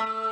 you